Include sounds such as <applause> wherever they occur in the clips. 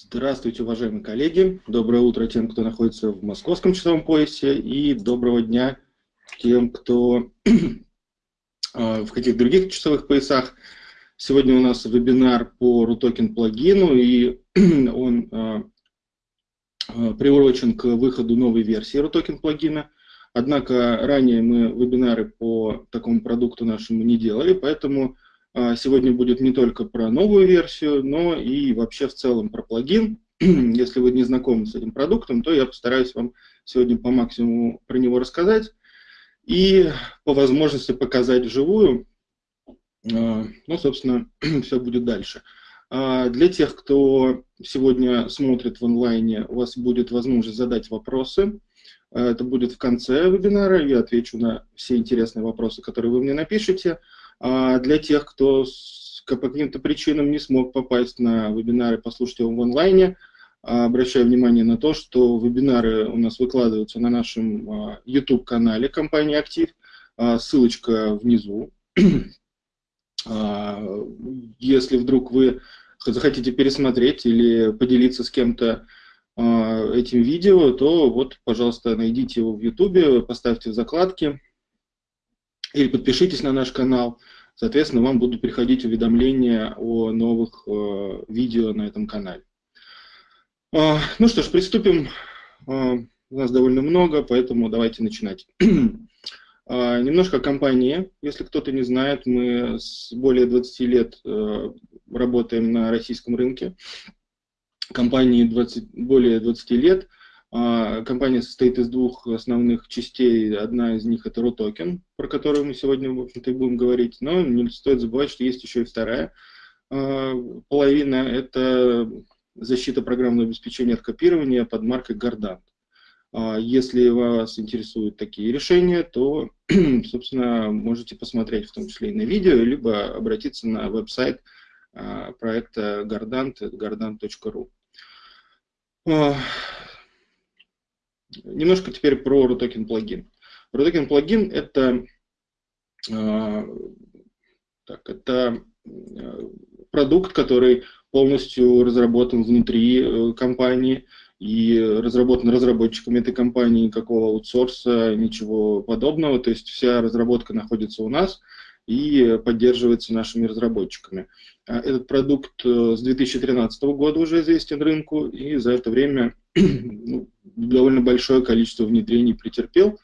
Здравствуйте, уважаемые коллеги. Доброе утро тем, кто находится в московском часовом поясе, и доброго дня тем, кто <clears throat> а, в каких других часовых поясах. Сегодня у нас вебинар по RUTOKEN плагину, и <clears throat> он а, а, приурочен к выходу новой версии RUTOKEN плагина. Однако ранее мы вебинары по такому продукту нашему не делали, поэтому сегодня будет не только про новую версию, но и вообще в целом про плагин. <clears throat> Если вы не знакомы с этим продуктом, то я постараюсь вам сегодня по максимуму про него рассказать и по возможности показать вживую. А, ну, собственно, <clears throat> все будет дальше. А, для тех, кто сегодня смотрит в онлайне, у вас будет возможность задать вопросы. Это будет в конце вебинара, я отвечу на все интересные вопросы, которые вы мне напишите. А для тех, кто по каким-то причинам не смог попасть на вебинары, послушать его в онлайне, а, обращаю внимание на то, что вебинары у нас выкладываются на нашем YouTube-канале компании «Актив». А, ссылочка внизу. <clears throat> Если вдруг вы захотите пересмотреть или поделиться с кем-то этим видео, то вот, пожалуйста, найдите его в YouTube, поставьте в закладки, или подпишитесь на наш канал. Соответственно, вам будут приходить уведомления о новых э, видео на этом канале. Э, ну что ж, приступим. Э, у нас довольно много, поэтому давайте начинать. э, <clears throat> немножко о компании. Если кто-то не знает, мы с более 20 лет э, работаем на российском рынке. Компании 20, более 20 лет. А, компания состоит из двух основных частей. Одна из них это RUTOKEN, про которую мы сегодня, в общем-то, и будем говорить. Но не стоит забывать, что есть еще и вторая а, половина. Это защита программного обеспечения от копирования под маркой. А, если вас интересуют такие решения, то, <clears throat> собственно, можете посмотреть в том числе и на видео, либо обратиться на веб-сайт проекта Gardant, gardant.ru. Немножко теперь про RUTOKEN плагин. RUTOKEN плагин это, э, так, это э, продукт, который полностью разработан внутри э, компании и разработан разработчиками этой компании, никакого аутсорса, ничего подобного. То есть вся разработка находится у нас и поддерживается нашими разработчиками. А этот продукт с 2013 года уже известен рынку, и за это время <clears throat> ну, довольно большое количество внедрений претерпел.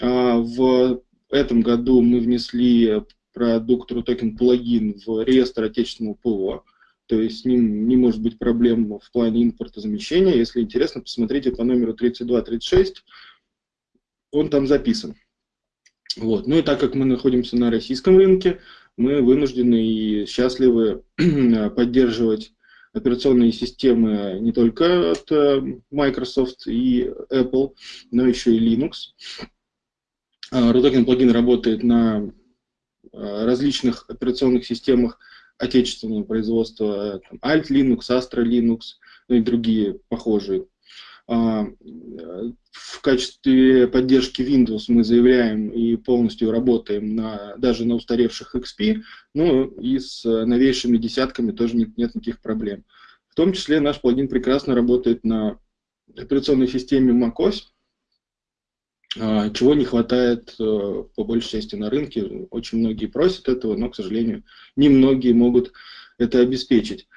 А, в этом году мы внесли продукт RUTOKEN плагин в реестр отечественного ПО, то есть с ним не может быть проблем в плане импорта замещения. Если интересно, посмотрите по номеру 3236, он там записан. Вот. Ну и так как мы находимся на российском рынке, мы вынуждены и счастливы <clears throat> поддерживать операционные системы не только от э, Microsoft и Apple, но еще и Linux. RUTOKEN плагин работает на э, различных операционных системах отечественного производства, Alt Linux, Astra Linux, ну и другие похожие. А, в качестве поддержки Windows мы заявляем и полностью работаем на, даже на устаревших XP, ну и с новейшими десятками тоже нет, нет никаких проблем. В том числе наш плагин прекрасно работает на операционной системе macOS, а, чего не хватает э, по большей части на рынке. Очень многие просят этого, но, к сожалению, немногие могут это обеспечить.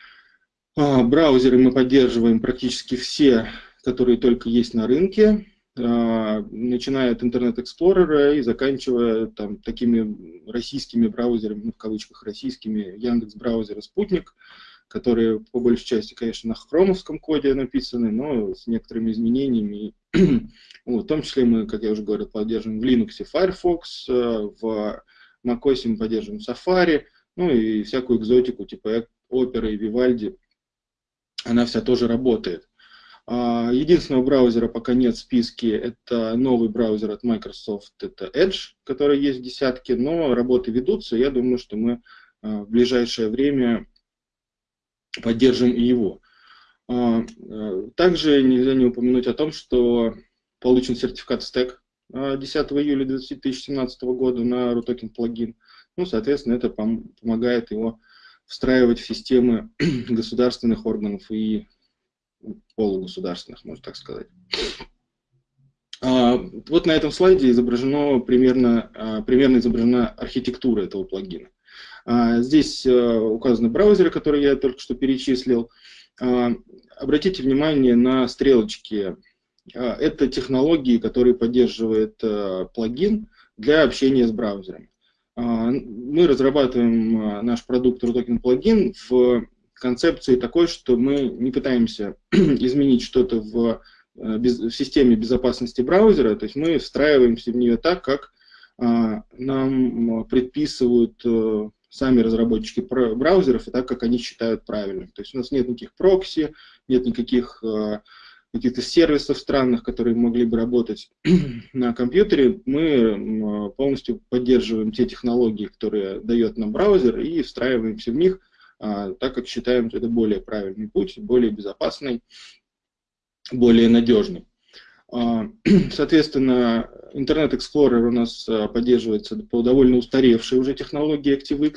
А, браузеры мы поддерживаем практически все которые только есть на рынке, а, начиная от Explorer и заканчивая там, такими российскими браузерами, ну, в кавычках российскими, Яндекс браузеры Спутник, которые по большей части, конечно, на хромовском коде написаны, но с некоторыми изменениями. <clears throat> вот, в том числе мы, как я уже говорил, поддерживаем в Linux Firefox, э, в macOS мы поддерживаем Safari, ну и всякую экзотику типа Opera и Vivaldi, она вся тоже работает. А, единственного браузера пока нет в списке, это новый браузер от Microsoft, это Edge, который есть в десятке, но работы ведутся, я думаю, что мы а, в ближайшее время поддержим и его. А, также нельзя не упомянуть о том, что получен сертификат стек 10 июля 2017 года на RUTOKEN плагин. Ну, соответственно, это помогает его встраивать в системы <clears throat> государственных органов и полугосударственных, можно так сказать. А, вот на этом слайде изображено примерно, а, примерно изображена архитектура этого плагина. А, здесь указаны браузеры, которые я только что перечислил. Обратите внимание на стрелочки. Это технологии, которые поддерживает плагин для общения с браузером. Мы разрабатываем наш продукт RUTOKEN плагин в концепции такой, что мы не пытаемся <clears throat> изменить что-то в Э, в системе безопасности браузера, то есть мы встраиваемся в нее так, как а, нам предписывают э, сами разработчики браузеров и так, как они считают правильным. То есть у нас нет никаких прокси, нет никаких э, каких-то сервисов странных, которые могли бы работать <clears throat> на компьютере. Мы полностью поддерживаем те технологии, которые дает нам браузер, и встраиваемся в них, так как считаем, что это более правильный путь, более безопасный более надежный. А, <clears throat> соответственно, Internet Explorer у нас а, поддерживается по довольно устаревшей уже технологии ActiveX,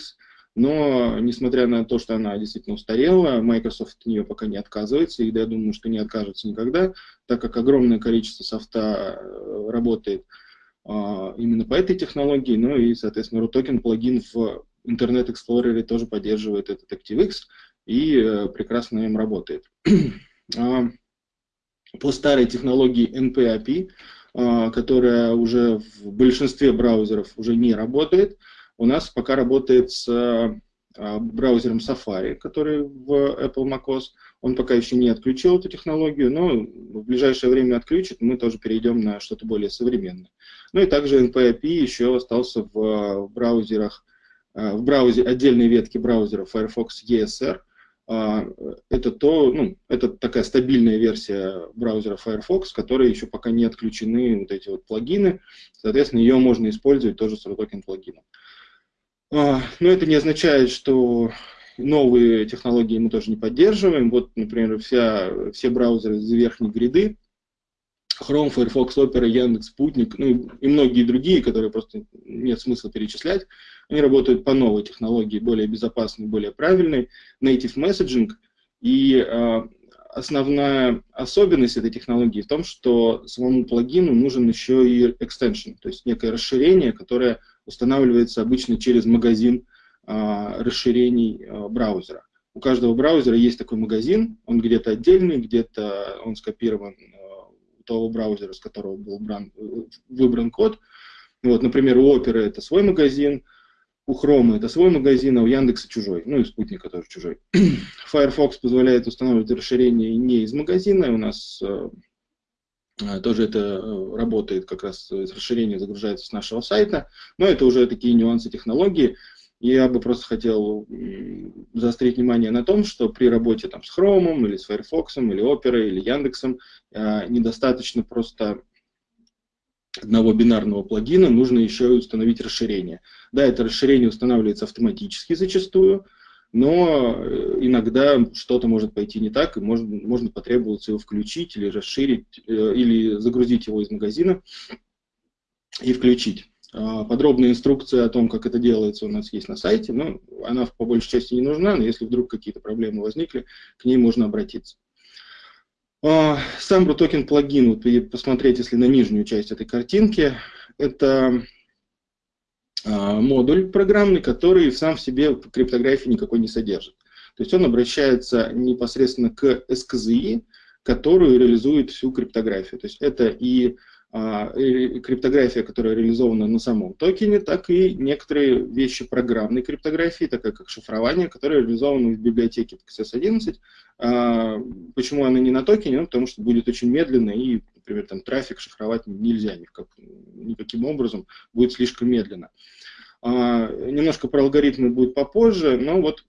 но несмотря на то, что она действительно устарела, Microsoft от нее пока не отказывается, и я думаю, что не откажется никогда, так как огромное количество софта э, работает а, именно по этой технологии, ну и, соответственно, RUTOKEN плагин в Internet Explorer тоже поддерживает этот ActiveX и э, прекрасно им работает <clears throat> по старой технологии NP-API, а, которая уже в большинстве браузеров уже не работает. У нас пока работает с а, браузером Safari, который в Apple macOS. Он пока еще не отключил эту технологию, но в ближайшее время отключит, мы тоже перейдем на что-то более современное. Ну и также NP-API еще остался в браузерах, а, в браузере, отдельной ветке браузера Firefox ESR, а, это, то, ну, это такая стабильная версия браузера Firefox, которая еще пока не отключены вот эти вот плагины. Соответственно, ее можно использовать тоже с RUTOKEN плагином. А, но это не означает, что новые технологии мы тоже не поддерживаем. Вот, например, вся, все браузеры из верхней гряды, Chrome, Firefox, Opera, Яндекс, Спутник, ну и многие другие, которые просто нет смысла перечислять, они работают по новой технологии, более безопасной, более правильной, native messaging. И э, основная особенность этой технологии в том, что самому плагину нужен еще и extension, то есть некое расширение, которое устанавливается обычно через магазин э, расширений э, браузера. У каждого браузера есть такой магазин, он где-то отдельный, где-то он скопирован того браузера, с которого был бран, выбран код. Вот, например, у Opera это свой магазин, у Chrome это свой магазин, а у Яндекса чужой, ну и спутника тоже чужой. <clears throat> Firefox позволяет устанавливать расширение не из магазина, у нас э, э тоже это э, работает, как раз расширение загружается с нашего сайта, но это уже такие нюансы технологии. Я бы просто хотел заострить внимание на том, что при работе там, с Chrome, или с Firefox, или Opera, или Яндексом э, недостаточно просто одного бинарного плагина, нужно еще и установить расширение. Да, это расширение устанавливается автоматически зачастую, но э, иногда что-то может пойти не так, и можно, можно потребоваться его включить или расширить, э, или загрузить его из магазина и включить. А, подробная инструкция о том, как это делается, у нас есть на сайте, но она по большей части не нужна, но если вдруг какие-то проблемы возникли, к ней можно обратиться. Сам RUTOKEN плагин, вот посмотреть, если на нижнюю часть этой картинки, это а, модуль программный, который сам в себе криптографии никакой не содержит. То есть он обращается непосредственно к SKZI, которую реализует всю криптографию. То есть это и криптография, которая реализована на самом токене, так и некоторые вещи программной криптографии, такая как шифрование, которое реализовано в библиотеке XS11. А, почему она не на токене? Ну, потому что будет очень медленно, и, например, там трафик шифровать нельзя никак, никаким образом, будет слишком медленно. А, немножко про алгоритмы будет попозже, но вот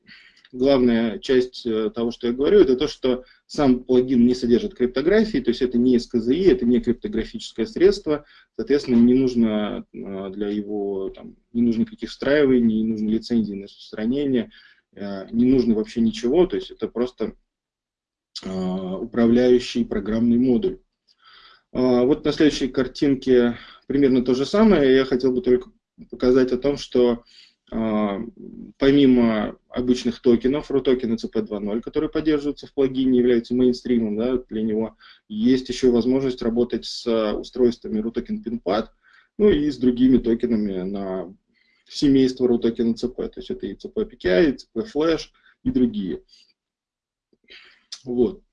главная часть э, того, что я говорю, это то, что сам плагин не содержит криптографии, то есть это не SKZI, это не криптографическое средство, соответственно, не нужно э, для его, там, не нужно никаких встраиваний, не нужно лицензии на распространение, э, не нужно вообще ничего, то есть это просто управляющий программный модуль. Вот на следующей картинке примерно то же самое, я хотел бы только показать о том, что помимо обычных токенов, RUTOKEN CP2.0, которые поддерживаются в плагине, являются мейнстримом да, для него, есть еще возможность работать с устройствами RUTOKEN PinPad, ну и с другими токенами на семейство RUTOKEN CP, то есть это и CP PKI, и CP Flash и другие. Вот.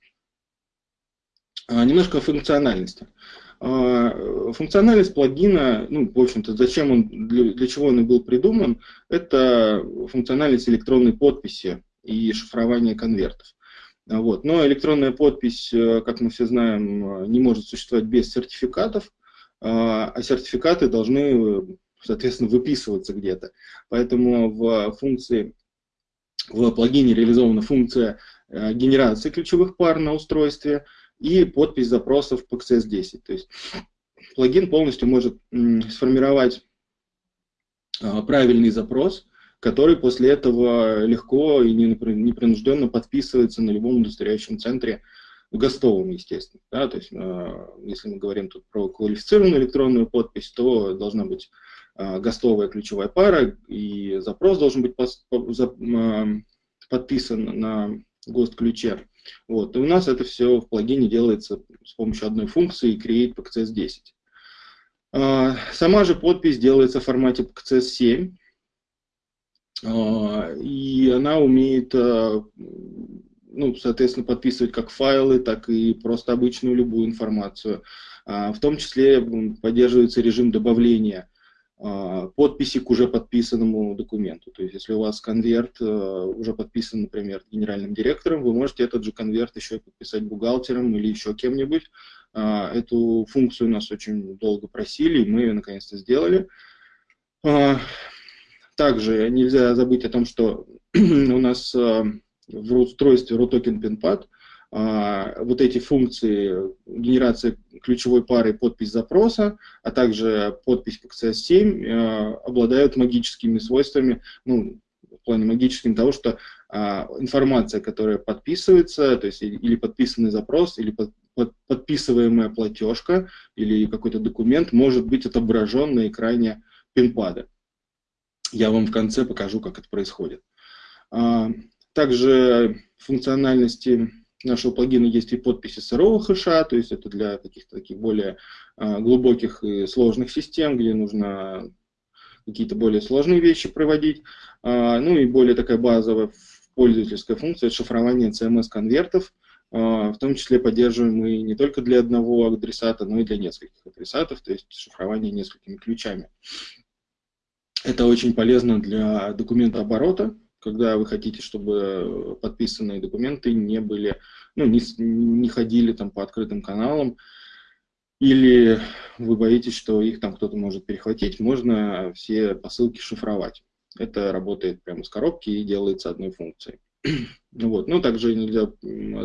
А, немножко о функциональности. А, функциональность плагина, ну, в общем-то, зачем он, для, для чего он и был придуман, это функциональность электронной подписи и шифрование конвертов. Вот. Но электронная подпись, э, как мы все знаем, не может существовать без сертификатов, а, а сертификаты должны, соответственно, выписываться где-то. Поэтому в функции, в плагине реализована функция э, генерации ключевых пар на устройстве – и подпись запросов по XS10. То есть плагин полностью может сформировать а, правильный запрос, который после этого легко и непринужденно подписывается на любом удостоверяющем центре, гостовом, естественно. Да? То есть, а, если мы говорим тут про квалифицированную электронную подпись, то должна быть а, гостовая ключевая пара, и запрос должен быть подписан на ГОСТ-ключе. Вот. И у нас это все в плагине делается с помощью одной функции create PCS10. А, сама же подпись делается в формате PCS7. А, и она умеет, а, ну, соответственно, подписывать как файлы, так и просто обычную любую информацию. В том числе поддерживается режим добавления подписи к уже подписанному документу. То есть, если у вас конверт э, уже подписан, например, генеральным директором, вы можете этот же конверт еще и подписать бухгалтером или еще кем-нибудь. А, эту функцию нас очень долго просили, и мы ее наконец-то сделали. А, также нельзя забыть о том, что <clears throat> у нас э, в устройстве RUTOKEN PinPad а, вот эти функции генерация ключевой пары подпись запроса, а также подпись PXS7 э, обладают магическими свойствами, ну, в плане магическим того, что а, информация, которая подписывается, то есть или подписанный запрос, или под, под, подписываемая платежка, или какой-то документ может быть отображен на экране пинпада. Я вам в конце покажу, как это происходит. А, также функциональности нашего плагина есть и подписи сырого хэша, то есть это для каких-то таких более а, глубоких и сложных систем, где нужно какие-то более сложные вещи проводить. А, ну и более такая базовая пользовательская функция шифрования CMS-конвертов, а, в том числе поддерживаемые не только для одного адресата, но и для нескольких адресатов, то есть шифрование несколькими ключами. Это очень полезно для документа оборота, когда вы хотите, чтобы подписанные документы не были, ну, не, не ходили там по открытым каналам, или вы боитесь, что их там кто-то может перехватить, можно все посылки шифровать. Это работает прямо с коробки и делается одной функцией. <clears throat> Вот. Ну, также нельзя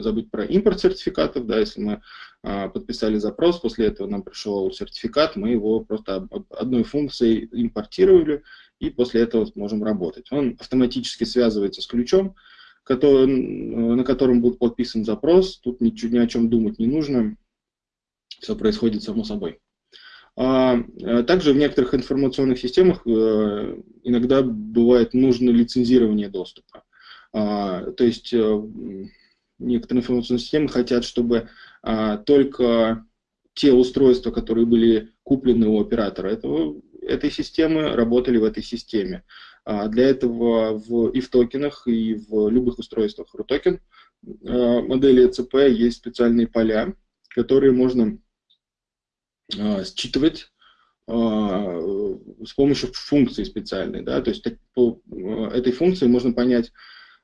забыть про импорт сертификатов. Да, если мы а, подписали запрос, после этого нам пришел сертификат, мы его просто одной функцией импортировали, и после этого можем работать. Он автоматически связывается с ключом, который, на котором будет подписан запрос. Тут ничего, ни о чем думать не нужно. Все происходит само собой. А, а также в некоторых информационных системах э, иногда бывает нужно лицензирование доступа. А, то есть э, некоторые информационные системы хотят, чтобы а, только те устройства, которые были куплены у оператора этого, этой системы, работали в этой системе. А, для этого в, и в токенах, и в любых устройствах RUTOKEN модели ECP есть специальные поля, которые можно считывать с помощью функции специальной. Да? То есть по этой функции можно понять,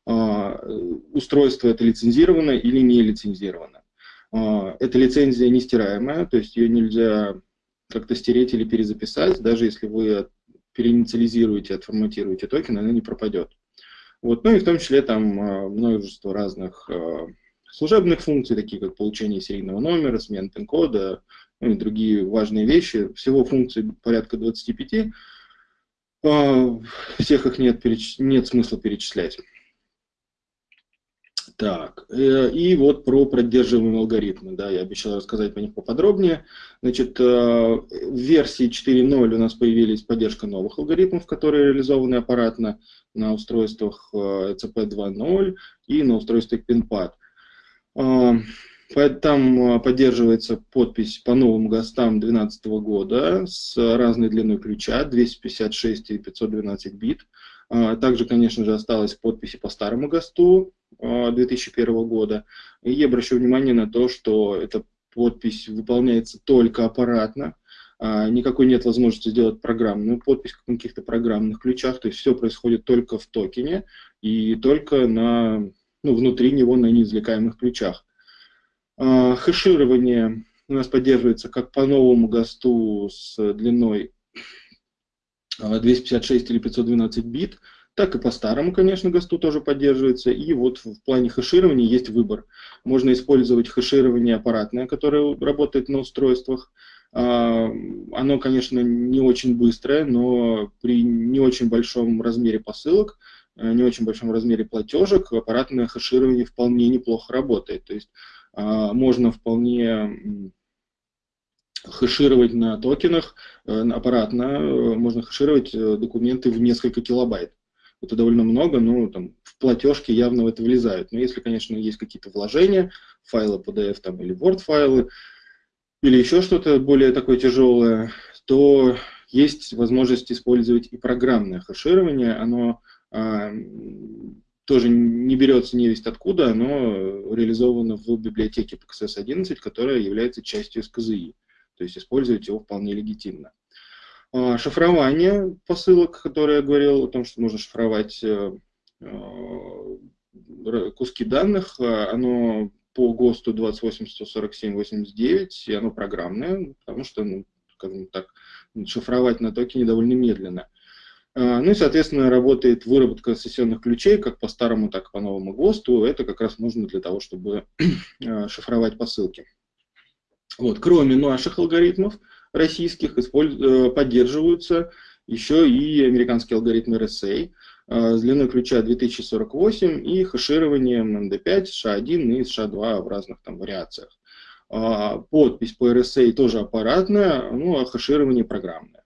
а, устройство это лицензировано или не лицензировано. А, эта лицензия не стираемая, то есть ее нельзя как-то стереть или перезаписать, даже если вы переинициализируете, отформатируете токен, она не пропадет. Вот. Ну и в том числе там а, множество разных служебных функций, такие как получение серийного номера, смена пин-кода, ну и другие важные вещи. Всего функций порядка 25. Всех их нет, нет смысла перечислять. Так, э, и вот про поддерживаемые алгоритмы, да, я обещал рассказать по них поподробнее. Значит, э, в версии 4.0 у нас появились поддержка новых алгоритмов, которые реализованы аппаратно на устройствах ECP э, 2.0 и на устройствах PinPad. Там поддерживается подпись по новым ГОСТам 2012 года с разной длиной ключа, 256 и 512 бит. Также, конечно же, осталась подписи по старому ГОСТу 2001 года. И я обращу внимание на то, что эта подпись выполняется только аппаратно, а, никакой нет возможности сделать программную подпись в каких-то программных ключах, то есть все происходит только в токене и только на, ну, внутри него на неизвлекаемых ключах. А, хэширование у нас поддерживается как по новому ГОСТу с длиной 256 а, или 512 бит, так и по старому, конечно, ГОСТу тоже поддерживается. И вот в плане хэширования есть выбор. Можно использовать хэширование аппаратное, которое работает на устройствах. А, оно, конечно, не очень быстрое, но при не очень большом размере посылок, э, не очень большом размере платежек, аппаратное хэширование вполне неплохо работает. То есть а, можно вполне хэшировать на токенах э, аппаратно, э, можно хэшировать документы в несколько килобайт это довольно много, но там, в платежке явно в это влезают. Но если, конечно, есть какие-то вложения, файлы PDF там, или Word файлы, или еще что-то более такое тяжелое, то есть возможность использовать и программное хэширование. Оно а, тоже не берется не весть откуда, оно реализовано в библиотеке PXS 11, которая является частью СКЗИ. То есть использовать его вполне легитимно. А, шифрование посылок, которое я говорил о том, что можно шифровать э, э, куски данных, а, оно по ГОСТу 28.147.89, и оно программное, потому что, ну, скажем так, шифровать на токене довольно медленно. А, ну и, соответственно, работает выработка сессионных ключей как по старому, так и по новому ГОСТу. Это как раз нужно для того, чтобы шифровать посылки. Вот. Кроме наших алгоритмов, российских э, поддерживаются еще и американские алгоритмы RSA э, с длиной ключа 2048 и хэшированием MD5, SHA-1 и SHA-2 в разных там вариациях. А, подпись по RSA тоже аппаратная, ну а хэширование программное.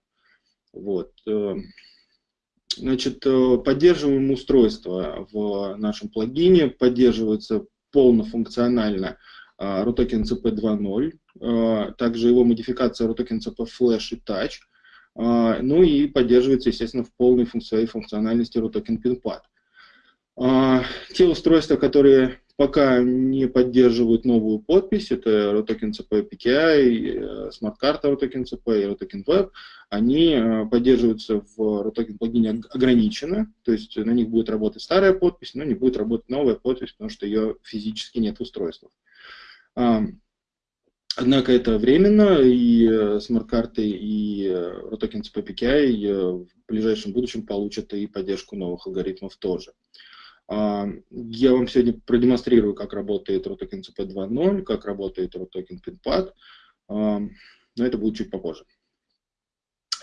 Вот. Э, значит, поддерживаемые устройства в нашем плагине поддерживаются полнофункционально RUTOKEN CP 2.0, а, также его модификация RUTOKEN CP Flash и Touch, а, ну и поддерживается, естественно, в полной своей функциональности RUTOKEN PinPad. А, те устройства, которые пока не поддерживают новую подпись, это RUTOKEN CP PKI, Card RUTOKEN CP и RUTOKEN Web, они поддерживаются в RUTOKEN плагине ограниченно, то есть на них будет работать старая подпись, но не будет работать новая подпись, потому что ее физически нет в устройствах. Однако это временно, и э, смарт-карты, и ROTOKEN CP PKI в ближайшем будущем получат и поддержку новых алгоритмов тоже. Я вам сегодня продемонстрирую, как работает ROTOKEN CP 2.0, как работает ROTOKEN PinPad, но это будет чуть попозже.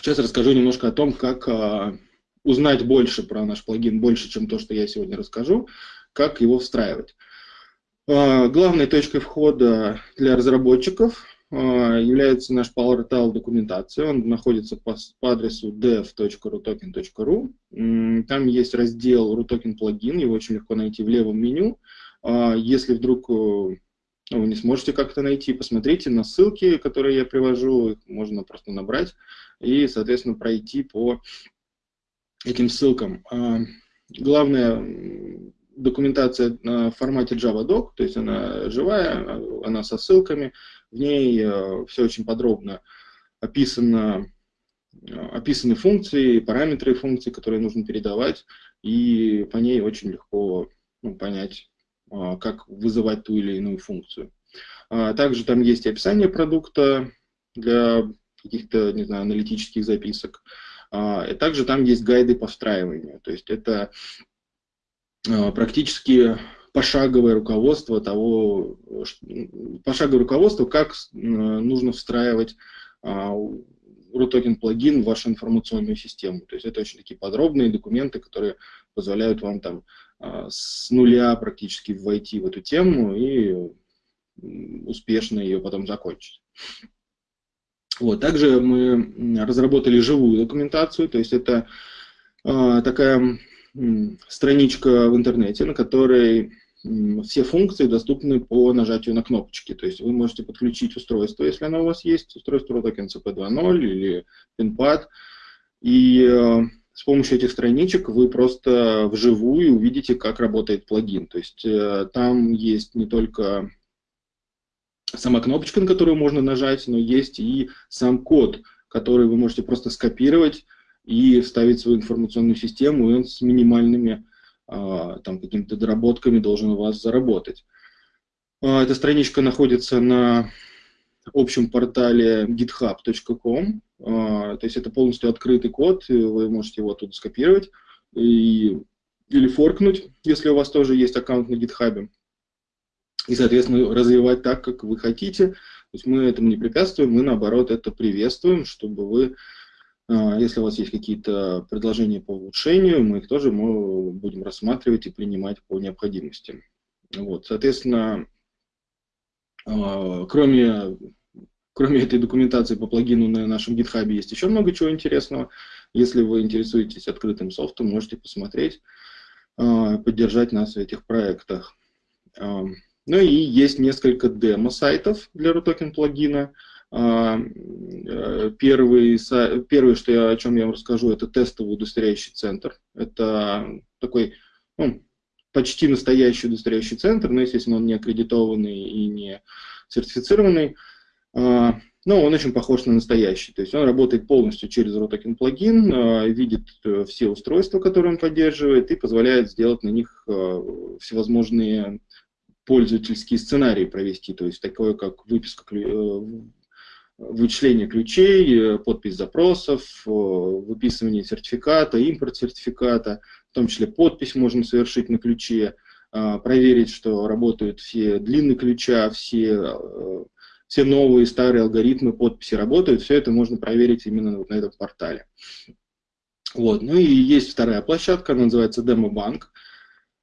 Сейчас расскажу немножко о том, как а, узнать больше про наш плагин, больше, чем то, что я сегодня расскажу, как его встраивать. А, главной точкой входа для разработчиков а, является наш PowerTal документация. Он находится по, по адресу dev.rutoken.ru. Там есть раздел RUTOKEN плагин, его очень легко найти в левом меню. А, если вдруг э, ну, вы не сможете как-то найти, посмотрите на ссылки, которые я привожу, их можно просто набрать и, соответственно, пройти по этим ссылкам. Главное документация в формате JavaDoc, то есть она живая, она со ссылками, в ней э, все очень подробно описано, э, описаны функции, параметры функций, которые нужно передавать, и по ней очень легко ну, понять, э, как вызывать ту или иную функцию. А также там есть описание продукта для каких-то, не знаю, аналитических записок. А, и также там есть гайды по встраиванию. То есть это практически пошаговое руководство того, пошаговое руководство, как э, нужно встраивать RUTOKEN плагин в вашу информационную систему. То есть это очень такие подробные документы, которые позволяют вам там с нуля практически войти в эту тему и успешно ее потом закончить. Вот. Также мы разработали живую документацию, то есть это э, такая э, страничка в интернете, на которой все функции доступны по нажатию на кнопочки. То есть вы можете подключить устройство, если оно у вас есть, устройство Rotoken CP2.0 или PinPad, и э, с помощью этих страничек вы просто вживую увидите, как работает плагин. То есть э, там есть не только сама кнопочка, на которую можно нажать, но есть и сам код, который вы можете просто скопировать и вставить свою информационную систему, и он с минимальными а, там какими-то доработками должен у вас заработать. А, эта страничка находится на общем портале github.com, а, то есть это полностью открытый код, вы можете его оттуда скопировать и, или форкнуть, если у вас тоже есть аккаунт на GitHub и, соответственно, развивать так, как вы хотите. То есть мы этому не препятствуем, мы, наоборот, это приветствуем, чтобы вы, если у вас есть какие-то предложения по улучшению, мы их тоже мы будем рассматривать и принимать по необходимости. Вот, соответственно, а, кроме, кроме этой документации по плагину на нашем GitHub есть еще много чего интересного. Если вы интересуетесь открытым софтом, можете посмотреть, а, поддержать нас в этих проектах. Ну и есть несколько демо-сайтов для RUTOKEN плагина. А, э, первый, первый, что я, о чем я вам расскажу, это тестовый удостоверяющий центр. Это такой ну, почти настоящий удостоверяющий центр, но, естественно, он не аккредитованный и не сертифицированный. А, но он очень похож на настоящий. То есть он работает полностью через RUTOKEN плагин, а, видит э, все устройства, которые он поддерживает, и позволяет сделать на них всевозможные пользовательские сценарии провести, то есть такое как выписка, э, вычисление ключей, э, подпись запросов, э, выписывание сертификата, импорт сертификата, в том числе подпись можно совершить на ключе, а, проверить, что работают все длины ключа, все, все новые старые алгоритмы подписи работают, все это можно проверить именно вот на этом портале. Вот. Ну и есть вторая площадка, она называется DemoBank.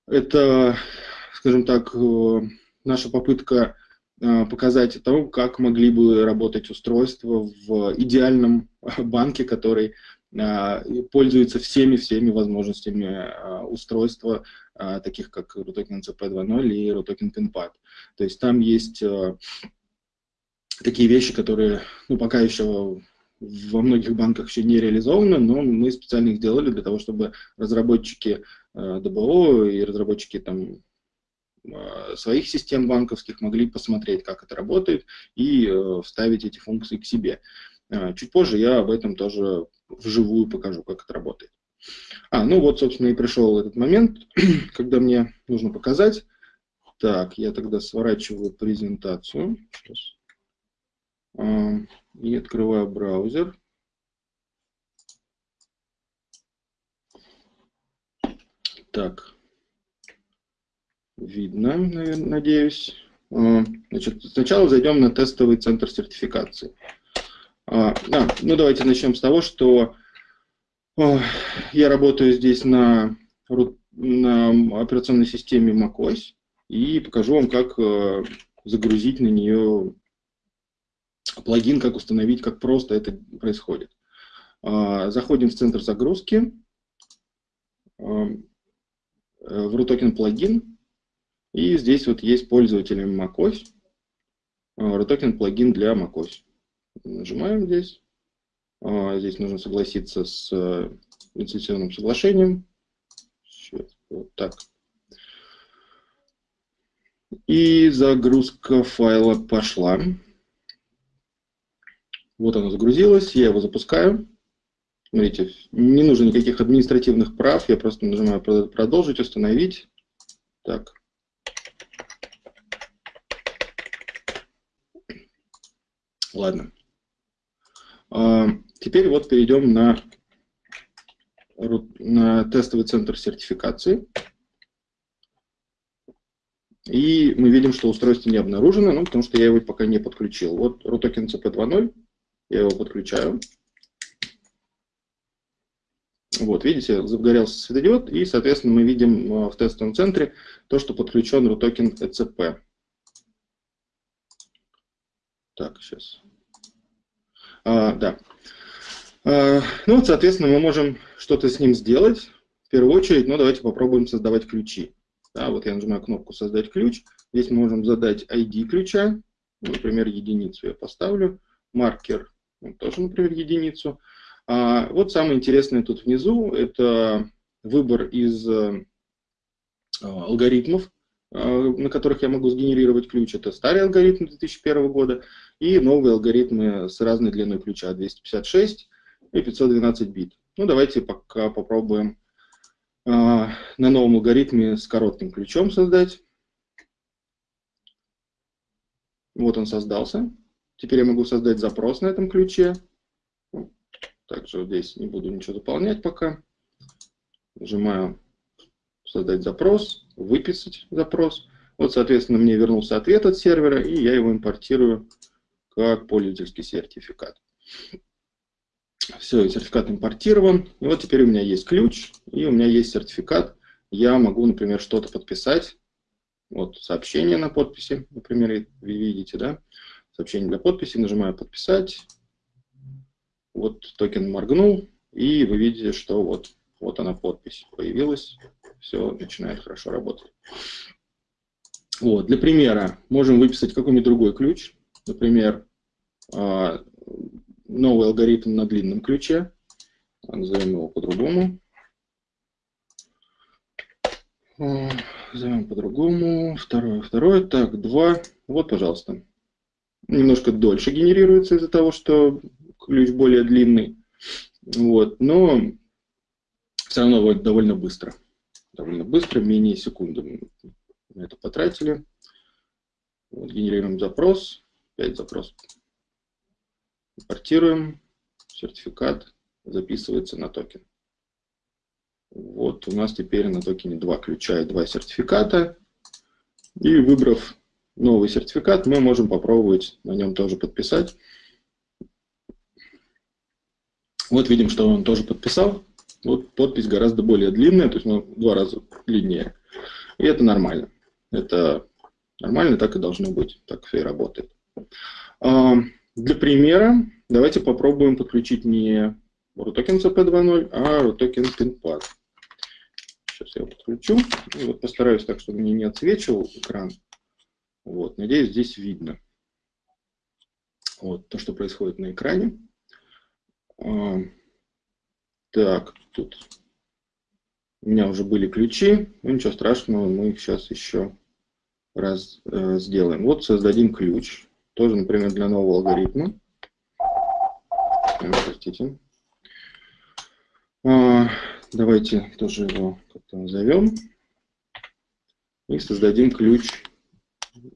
Это скажем так, э, наша попытка э, показать того, как могли бы работать устройства в идеальном <laughs> банке, который э, пользуется всеми-всеми возможностями устройства, таких как RUTOKEN CP2.0 и RUTOKEN PinPad. То есть там есть такие вещи, которые ну, пока еще во многих банках еще не реализованы, но мы специально их сделали для того, чтобы разработчики ДБО и разработчики там, своих систем банковских, могли посмотреть, как это работает, и э, вставить эти функции к себе. Э, чуть позже я об этом тоже вживую покажу, как это работает. А, ну вот, собственно, и пришел этот момент, <clears throat> когда мне нужно показать. Так, я тогда сворачиваю презентацию. Сейчас. И открываю браузер. Так, видно, надеюсь. А, значит, сначала зайдем на тестовый центр сертификации. А, да, ну давайте начнем с того, что а, я работаю здесь на, на операционной системе macOS и покажу вам, как загрузить на нее плагин, как установить, как просто это происходит. Заходим в центр загрузки, в RUTOKEN плагин, и здесь вот есть пользователи macOS, RUTOKEN плагин для macOS. Нажимаем здесь. А, здесь нужно согласиться с э, лицензионным соглашением. Сейчас, вот так. И загрузка файла пошла. Вот оно загрузилось, я его запускаю. Смотрите, не нужно никаких административных прав, я просто нажимаю продолжить, установить. Так, Ладно. А, теперь вот перейдем на, на тестовый центр сертификации. И мы видим, что устройство не обнаружено, ну, потому что я его пока не подключил. Вот RUTOKEN CP2.0, я его подключаю. Вот, видите, загорелся светодиод, и, соответственно, мы видим в тестовом центре то, что подключен RUTOKEN ECP. Так, сейчас. А, да. А, ну, соответственно, мы можем что-то с ним сделать. В первую очередь, ну, давайте попробуем создавать ключи. Да, вот я нажимаю кнопку «Создать ключ». Здесь мы можем задать ID ключа. Например, единицу я поставлю. Маркер ну, тоже, например, единицу. А, вот самое интересное тут внизу – это выбор из а, алгоритмов, на которых я могу сгенерировать ключ. Это старый алгоритм 2001 года и новые алгоритмы с разной длиной ключа 256 и 512 бит. Ну, давайте пока попробуем э, на новом алгоритме с коротким ключом создать. Вот он создался. Теперь я могу создать запрос на этом ключе. Также здесь не буду ничего заполнять пока. Нажимаю «Создать запрос», «Выписать запрос». Вот, соответственно, мне вернулся ответ от сервера, и я его импортирую как пользовательский сертификат. Все, сертификат импортирован. И вот теперь у меня есть ключ, и у меня есть сертификат. Я могу, например, что-то подписать. Вот сообщение на подписи, например, вы видите, да? Сообщение для подписи, нажимаю «Подписать». Вот токен моргнул, и вы видите, что вот, вот она подпись появилась. Все начинает хорошо работать. Вот, для примера можем выписать какой-нибудь другой ключ. Например, а, новый алгоритм на длинном ключе. Назовем его по-другому. А, назовем по-другому. Второе, второе. Так, два. Вот, пожалуйста. Немножко дольше генерируется из-за того, что ключ более длинный. Вот, но все равно вот довольно быстро. Довольно быстро, менее секунды мы это потратили. Вот, генерируем запрос. Опять запрос Импортируем, сертификат записывается на токен. Вот у нас теперь на токене два ключа и два сертификата. И выбрав новый сертификат, мы можем попробовать на нем тоже подписать. Вот видим, что он тоже подписал. Вот подпись гораздо более длинная, то есть ну, в два раза длиннее. И это нормально. Это нормально, так и должно быть. Так все и работает. Для примера давайте попробуем подключить не RUTOKEN CP2.0, а RUTOKEN PinPad. Сейчас я его подключу. И вот постараюсь так, чтобы мне не отсвечивал экран. Вот, надеюсь, здесь видно. Вот то, что происходит на экране. А, так, тут у меня уже были ключи. Ну, ничего страшного, мы их сейчас еще раз э, сделаем. Вот создадим ключ. Тоже, например, для нового алгоритма. Простите. А, давайте тоже его как-то назовем. И создадим ключ.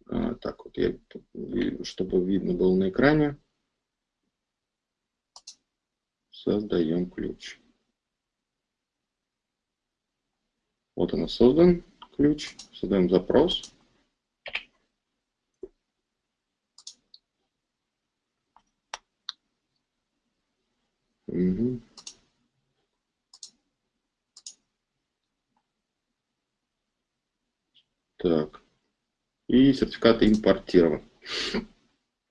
А, так вот, я, чтобы видно было на экране. Создаем ключ. Вот он создан, ключ. Создаем запрос. Угу. Так. И сертификат импортирован.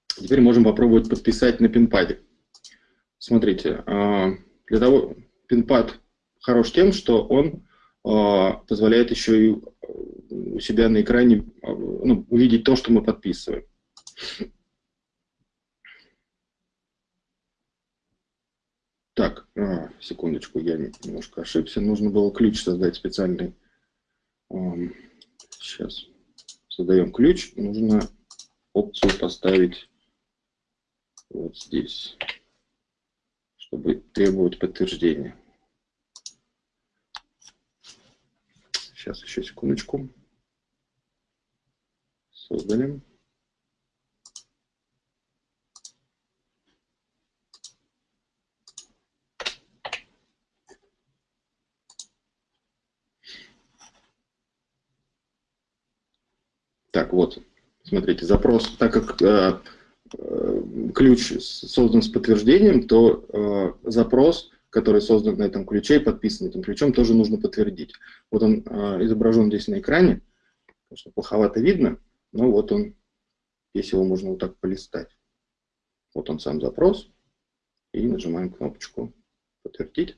Теперь можем попробовать подписать на пинпаде. Смотрите, а, для того пинпад хорош тем, что он позволяет еще и у себя на экране а, ну, увидеть то, что мы подписываем. Так, а, секундочку, я немножко ошибся. Нужно было ключ создать специальный. Сейчас создаем ключ. Нужно опцию поставить вот здесь, чтобы требовать подтверждения. Сейчас еще секундочку. Создали. Так, вот, смотрите, запрос, так как э, э, ключ создан с подтверждением, то э, запрос который создан на этом ключе и подписан этим ключом, тоже нужно подтвердить. Вот он э, изображен здесь на экране, конечно, плоховато видно, но вот он, если его можно вот так полистать. Вот он сам запрос, и нажимаем кнопочку «Подтвердить».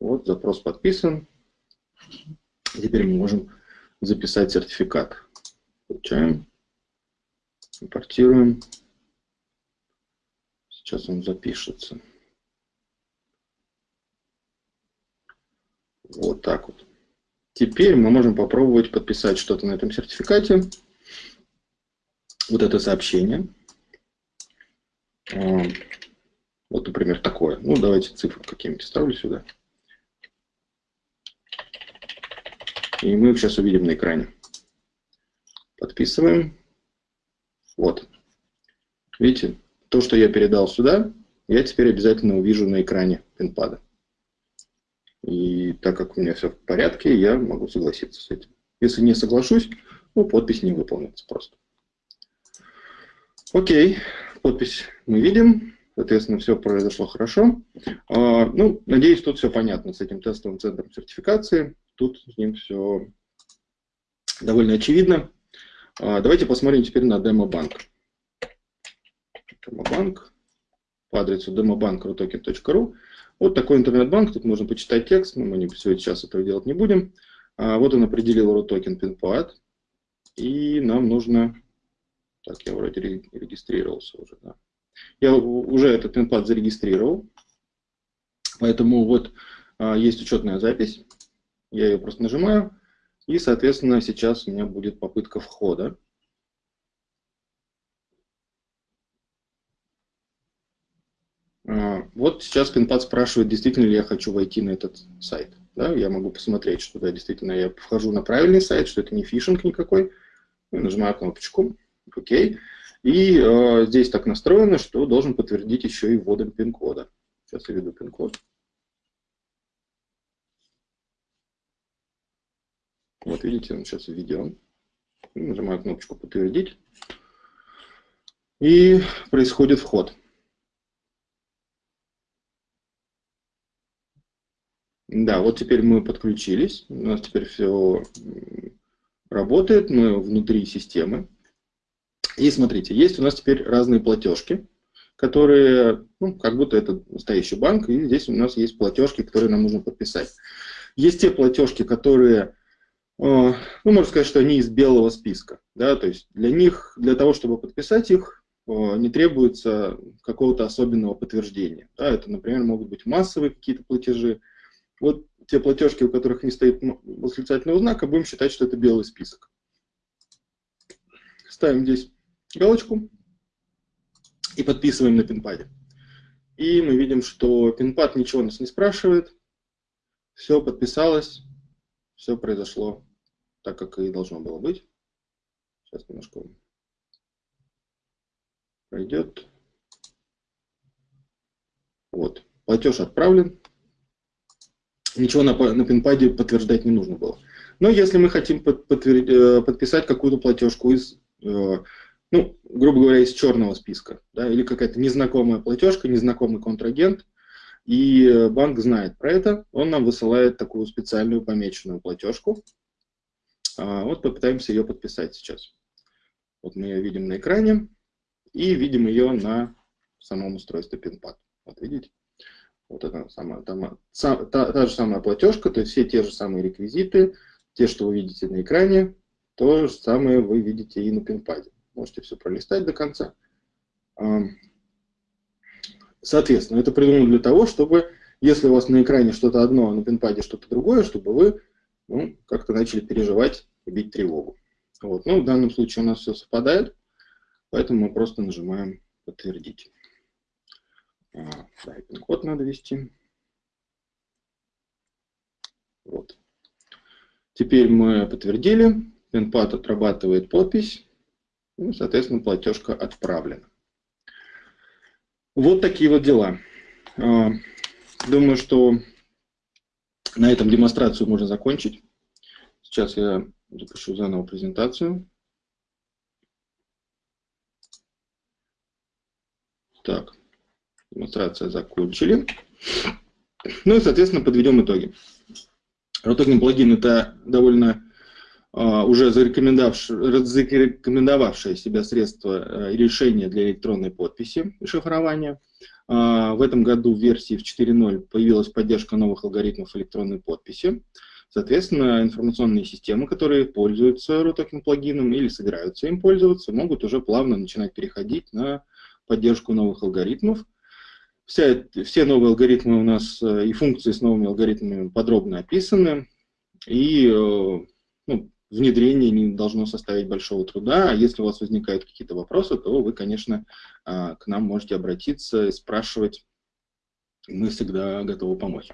Вот запрос подписан. Теперь мы можем записать сертификат. Получаем, импортируем. Сейчас он запишется. Вот так вот. Теперь мы можем попробовать подписать что-то на этом сертификате. Вот это сообщение. Вот, например, такое. Ну, давайте цифры какие-нибудь ставлю сюда. И мы их сейчас увидим на экране. Подписываем. Вот. Видите, то, что я передал сюда, я теперь обязательно увижу на экране пинпада. И так как у меня все в порядке, я могу согласиться с этим. Если не соглашусь, ну, подпись не выполнится просто. Окей, подпись мы видим. Соответственно, все произошло хорошо. А, ну, надеюсь, тут все понятно с этим тестовым центром сертификации. Тут с ним все довольно очевидно. А, давайте посмотрим теперь на демобанк. Демобанк по адресу demobank.rutoken.ru. Вот такой интернет-банк, тут можно почитать текст, но мы не, сейчас этого делать не будем. А, вот он определил RUTOKEN PIN-PAD, и нам нужно... Так, я вроде регистрировался уже, да. Я уже этот PIN-PAD зарегистрировал, поэтому вот а, есть учетная запись, я ее просто нажимаю, и, соответственно, сейчас у меня будет попытка входа. А, вот сейчас Пинпад спрашивает, действительно ли я хочу войти на этот сайт. Да, я могу посмотреть, что да, действительно я вхожу на правильный сайт, что это не фишинг никакой. Я нажимаю кнопочку ОК. И э, здесь так настроено, что должен подтвердить еще и вводом пин-кода. Сейчас я введу пин-код. Вот видите, он сейчас введен. Нажимаю кнопочку «Подтвердить». И происходит вход. Да, вот теперь мы подключились, у нас теперь все работает, мы внутри системы. И смотрите, есть у нас теперь разные платежки, которые, ну, как будто это настоящий банк, и здесь у нас есть платежки, которые нам нужно подписать. Есть те платежки, которые, э, ну, можно сказать, что они из белого списка, да, то есть для них, для того, чтобы подписать их, э, не требуется какого-то особенного подтверждения. Да, это, например, могут быть массовые какие-то платежи, вот те платежки, у которых не стоит восклицательного знака, будем считать, что это белый список. Ставим здесь галочку и подписываем на пинпаде. И мы видим, что пинпад ничего нас не спрашивает. Все подписалось, все произошло так, как и должно было быть. Сейчас немножко пройдет. Вот, платеж отправлен ничего на, на пинпаде подтверждать не нужно было. Но если мы хотим под, э, подписать какую-то платежку из, э, ну, грубо говоря, из черного списка, да, или какая-то незнакомая платежка, незнакомый контрагент, и банк знает про это, он нам высылает такую специальную помеченную платежку. А, вот попытаемся ее подписать сейчас. Вот мы ее видим на экране и видим ее на самом устройстве PinPad. Вот видите? Вот это самая, там, та, та же самая платежка, то есть все те же самые реквизиты, те, что вы видите на экране, то же самое вы видите и на пинпаде. Можете все пролистать до конца. Соответственно, это придумано для того, чтобы, если у вас на экране что-то одно, а на пинпаде что-то другое, чтобы вы ну, как-то начали переживать и бить тревогу. Вот. Ну, в данном случае у нас все совпадает, поэтому мы просто нажимаем «Подтвердить». А, пин-код надо ввести. Вот. Теперь мы подтвердили, пин-пад отрабатывает подпись, и, соответственно, платежка отправлена. Вот такие вот дела. А, думаю, что на этом демонстрацию можно закончить. Сейчас я запишу заново презентацию. Так. Демонстрация закончили. Ну и, соответственно, подведем итоги. RUTOKEN плагин – это довольно uh, уже зарекомендовавшее себя средство uh, решения для электронной подписи и шифрования. Uh, в этом году в версии в 4.0 появилась поддержка новых алгоритмов электронной подписи. Соответственно, информационные системы, которые пользуются RUTOKEN плагином или собираются им пользоваться, могут уже плавно начинать переходить на поддержку новых алгоритмов. Вся, все новые алгоритмы у нас э, и функции с новыми алгоритмами подробно описаны, и э, ну, внедрение не должно составить большого труда. А если у вас возникают какие-то вопросы, то вы, конечно, э, к нам можете обратиться и спрашивать. Мы всегда готовы помочь.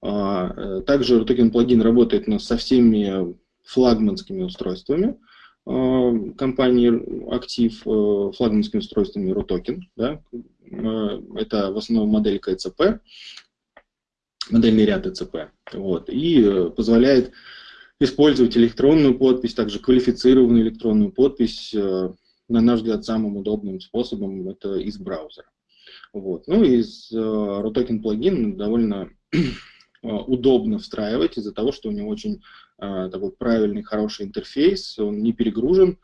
А, также RUTOKEN плагин работает со всеми флагманскими устройствами. Э, компании актив э, флагманскими устройствами RUTOKEN. Да? Э, это в основном модель КЦП, модельный ряд ЭЦП. Вот, и позволяет использовать электронную подпись, также квалифицированную электронную подпись, на наш взгляд, самым удобным способом это из браузера. Вот. Ну и из RUTOKEN плагин довольно удобно встраивать из-за того, что у него очень такой правильный, хороший интерфейс, он не перегружен,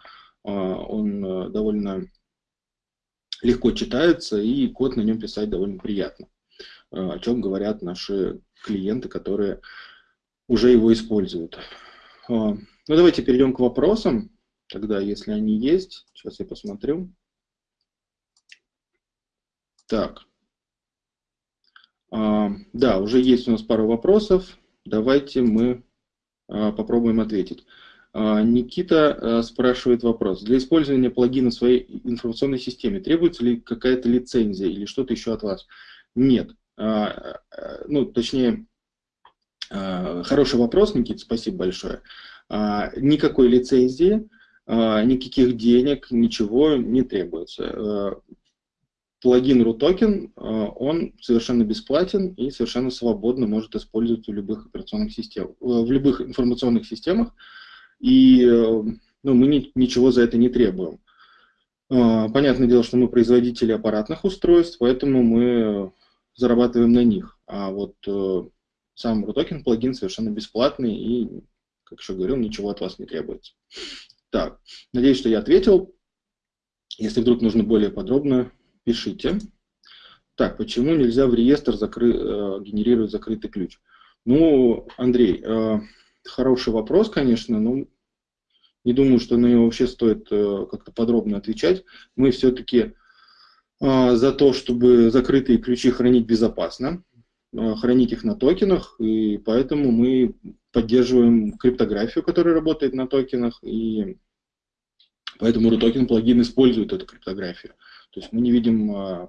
а, он а, довольно легко читается, и код на нем писать довольно приятно, о чем говорят наши клиенты, которые уже его используют. Ну, давайте перейдем к вопросам, тогда, если они есть. Сейчас я посмотрю. Так. Да, уже есть у нас пару вопросов. Давайте мы а, попробуем ответить. А, Никита а, спрашивает вопрос. Для использования плагина в своей информационной системе требуется ли какая-то лицензия или что-то еще от вас? Нет. Ну, точнее, хороший вопрос, Никита, спасибо большое. Никакой лицензии, никаких денег, ничего не требуется плагин RUTOKEN, э, он совершенно бесплатен и совершенно свободно может использоваться в любых операционных системах, э, в любых информационных системах, и э, ну, мы ни, ничего за это не требуем. Понятное дело, что мы производители аппаратных устройств, поэтому мы зарабатываем на них. А вот сам RUTOKEN плагин совершенно бесплатный и, как еще говорил, ничего от вас не требуется. Так, надеюсь, что я ответил. Если вдруг нужно более подробно, пишите. Так, почему нельзя в реестр закры... Э, генерировать закрытый ключ? Ну, Андрей, э, хороший вопрос, конечно, но не думаю, что на него вообще стоит э, как-то подробно отвечать. Мы все-таки за то, чтобы закрытые ключи хранить безопасно, хранить их на токенах, и поэтому мы поддерживаем криптографию, которая работает на токенах, и поэтому RUTOKEN плагин использует эту криптографию. То есть мы не видим а,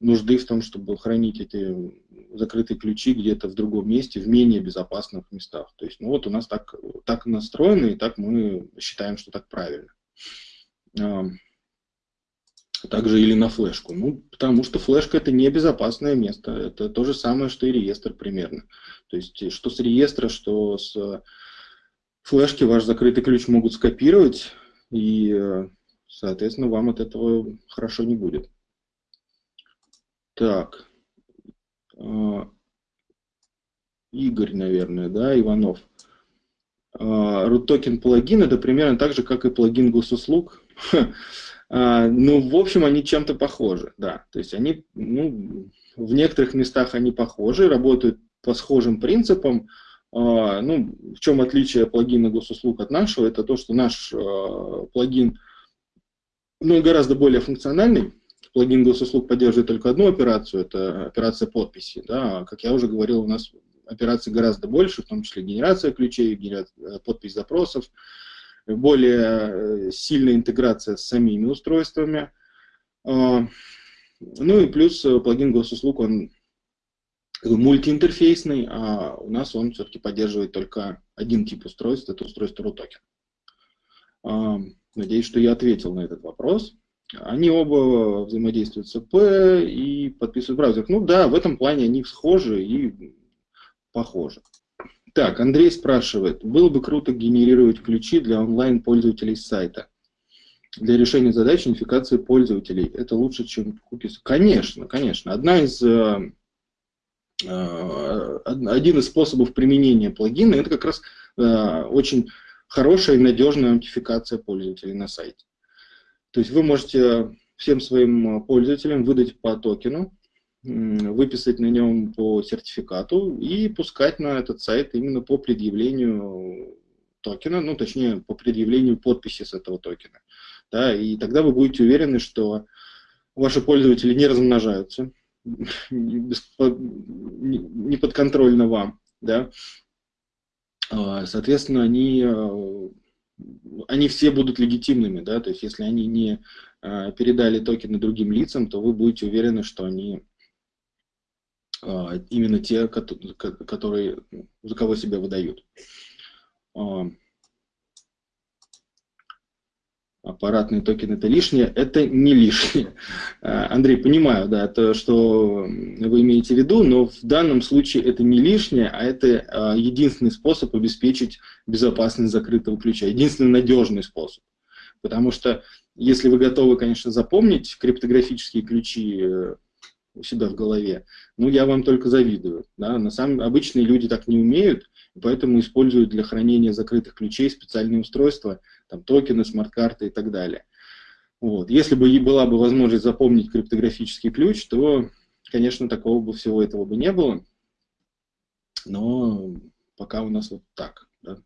нужды в том, чтобы хранить эти закрытые ключи где-то в другом месте, в менее безопасных местах. То есть, ну вот у нас так, так настроено, и так мы считаем, что так правильно. А, также или на флешку. Ну, потому что флешка это не безопасное место. Это то же самое, что и реестр примерно. То есть, что с реестра, что с флешки ваш закрытый ключ могут скопировать и э, Соответственно, вам от этого хорошо не будет. Так. А, Игорь, наверное, да, Иванов. RootToken а, плагин это примерно так же, как и плагин госуслуг. <laughs> А, ну, в общем, они чем-то похожи, да. То есть они, ну, в некоторых местах они похожи, работают по схожим принципам. Ну, в чем отличие плагина госуслуг от нашего? Это то, что наш плагин ну, гораздо более функциональный. Плагин госуслуг поддерживает только одну операцию, это операция подписи. Да? Как я уже говорил, у нас операций гораздо больше, в том числе генерация ключей, генерация, подпись запросов, более э, сильная интеграция с самими устройствами. А, ну и плюс э, плагин госуслуг, он мультиинтерфейсный, а у нас он все-таки поддерживает только один тип устройств, это устройство RUTOKEN. Надеюсь, что я ответил на этот вопрос. Они оба взаимодействуют с АП и подписывают браузер. Ну да, в этом плане они схожи и похожи. Так, Андрей спрашивает, было бы круто генерировать ключи для онлайн-пользователей сайта для решения задач идентификации пользователей. Это лучше, чем кукис. Конечно, конечно. Одна из, э, один из способов применения плагина – это как раз очень хорошая и надежная аутентификация пользователей на сайте. То есть вы можете всем своим пользователям выдать по токену, выписать на нем по сертификату и пускать на этот сайт именно по предъявлению токена, ну точнее по предъявлению подписи с этого токена. Да, и тогда вы будете уверены, что ваши пользователи не размножаются, <laughs> не подконтрольно вам, да, соответственно, они, а, они все будут легитимными, да, то есть если они не а, передали токены другим лицам, то вы будете уверены, что они именно те, которые, за кого себя выдают аппаратные токены это лишнее, это не лишнее. А, Андрей, понимаю, да, это что вы имеете в виду, но в данном случае это не лишнее, а это а, единственный способ обеспечить безопасность закрытого ключа, единственный надежный способ. Потому что если вы готовы, конечно, запомнить криптографические ключи э, у себя в голове, ну, я вам только завидую. Да? На самом обычные люди так не умеют, поэтому используют для хранения закрытых ключей специальные устройства, там, токены, смарт-карты и так далее. Вот. Если бы была бы возможность запомнить криптографический ключ, то, конечно, такого бы всего этого бы не было. Но пока у нас вот так. Да.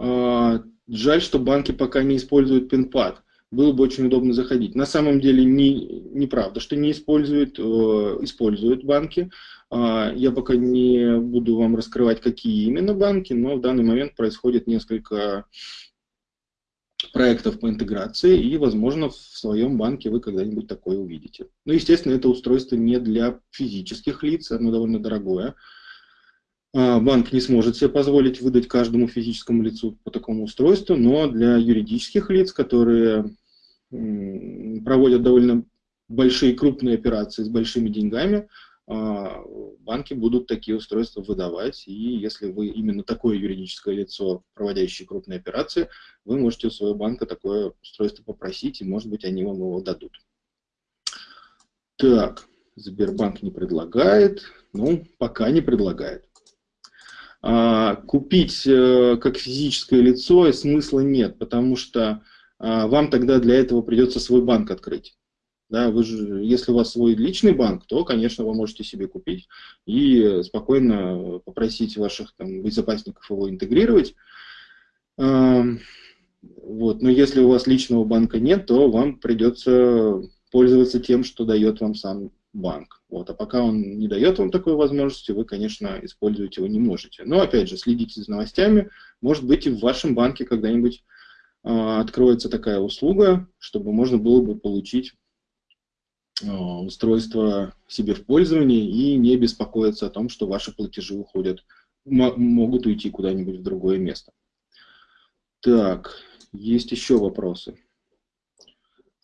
А, жаль, что банки пока не используют пин-пад было бы очень удобно заходить. На самом деле не, неправда, что не используют, э, используют банки. Э, я пока не буду вам раскрывать, какие именно банки, но в данный момент происходит несколько проектов по интеграции, и, возможно, в своем банке вы когда-нибудь такое увидите. Ну, естественно, это устройство не для физических лиц, оно довольно дорогое. А, банк не сможет себе позволить выдать каждому физическому лицу по такому устройству, но для юридических лиц, которые проводят довольно большие крупные операции с большими деньгами, а, банки будут такие устройства выдавать, и если вы именно такое юридическое лицо, проводящее крупные операции, вы можете у своего банка такое устройство попросить, и, может быть, они вам его дадут. Так, Сбербанк не предлагает, ну, пока не предлагает. А, купить э, как физическое лицо смысла нет, потому что а, вам тогда для этого придется свой банк открыть. Да, вы же, если у вас свой личный банк, то, конечно, вы можете себе купить и спокойно попросить ваших там, безопасников его интегрировать. Вот. Но если у вас личного банка нет, то вам придется пользоваться тем, что дает вам сам банк. Вот. А пока он не дает вам такой возможности, вы, конечно, использовать его не можете. Но, опять же, следите за новостями. Может быть, и в вашем банке когда-нибудь э, откроется такая услуга, чтобы можно было бы получить устройство себе в пользование и не беспокоиться о том, что ваши платежи уходят, могут уйти куда-нибудь в другое место. Так, есть еще вопросы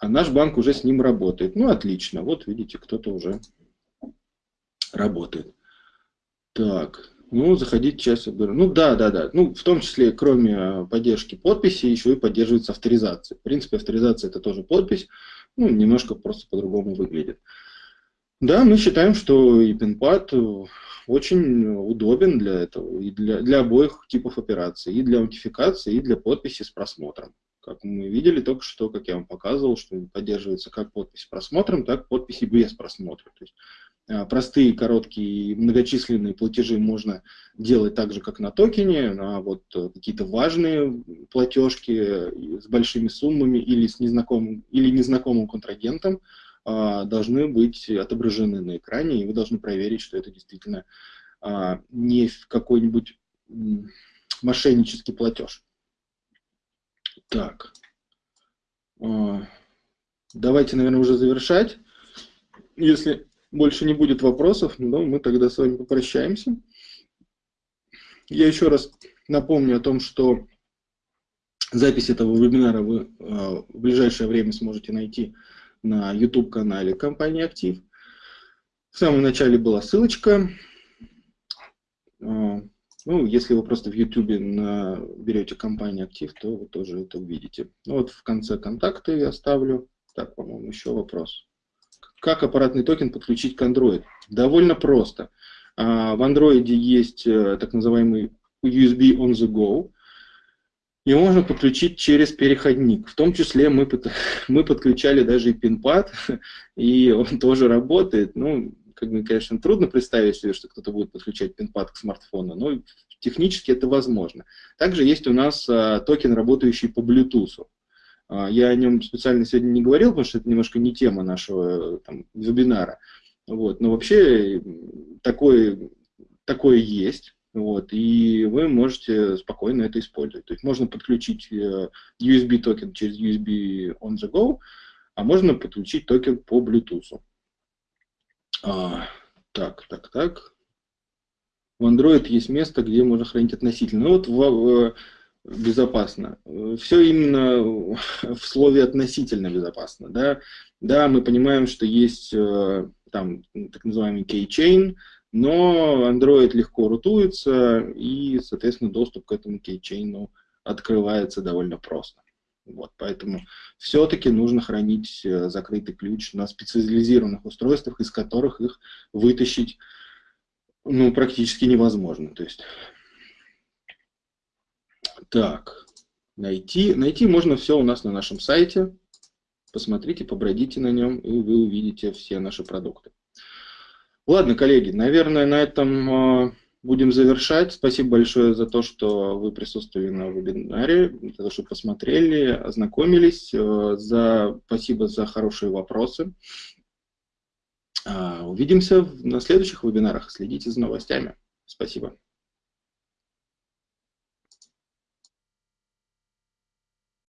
а наш банк уже с ним работает. Ну, отлично, вот видите, кто-то уже работает. Так, ну, заходить сейчас Ну, да, да, да. Ну, в том числе, кроме а, поддержки подписи, еще и поддерживается авторизация. В принципе, авторизация это тоже подпись, ну, немножко просто по-другому выглядит. Да, мы считаем, что и PinPad очень удобен для этого, и для, для обоих типов операций, и для аутентификации, и для подписи с просмотром. Как мы видели только что, как я вам показывал, что поддерживается как подпись с просмотром, так и подписи без просмотра. То есть, простые, короткие, многочисленные платежи можно делать так же, как на токене, а вот э, какие-то важные платежки с большими суммами или с незнакомым, или незнакомым контрагентом а, должны быть отображены на экране, и вы должны проверить, что это действительно а, не какой-нибудь мошеннический платеж. Так. А, давайте, наверное, уже завершать. Если больше не будет вопросов, ну, мы тогда с вами попрощаемся. Я еще раз напомню о том, что запись этого вебинара вы а, в ближайшее время сможете найти на YouTube-канале компании «Актив». В самом начале была ссылочка. А, ну, если вы просто в YouTube берете компанию актив, то вы тоже это увидите. Ну, вот в конце контакты я оставлю. Так, по-моему, еще вопрос. Как аппаратный токен подключить к Android? Довольно просто. В Android есть так называемый USB on the go, и можно подключить через переходник. В том числе мы, <laughs> мы подключали даже и пинпад, <laughs> и он тоже работает. Ну, как бы, конечно, трудно представить себе, что кто-то будет подключать пинпад к смартфону, но технически это возможно. Также есть у нас а, токен, работающий по Bluetooth. А, я о нем специально сегодня не говорил, потому что это немножко не тема нашего там, вебинара. Вот. Но вообще такое, такое есть. Вот, и вы можете спокойно это использовать. То есть можно подключить э, USB токен через USB on the go, а можно подключить токен по Bluetooth. А, так, так, так. В Android есть место, где можно хранить относительно. Ну вот в, в, безопасно. Все именно <laughs> в слове относительно безопасно. Да? да, мы понимаем, что есть э, там так называемый keychain, но Android легко рутуется, и, соответственно, доступ к этому кейчейну открывается довольно просто. Вот, поэтому все-таки нужно хранить э, закрытый ключ на специализированных устройствах, из которых их вытащить ну, практически невозможно. То есть, так, найти, найти можно все у нас на нашем сайте. Посмотрите, побродите на нем, и вы увидите все наши продукты. Ладно, коллеги, наверное, на этом а, будем завершать. Спасибо большое за то, что вы присутствовали на вебинаре, за то, что посмотрели, ознакомились. А, за, спасибо за хорошие вопросы. А, увидимся на следующих вебинарах. Следите за новостями. Спасибо.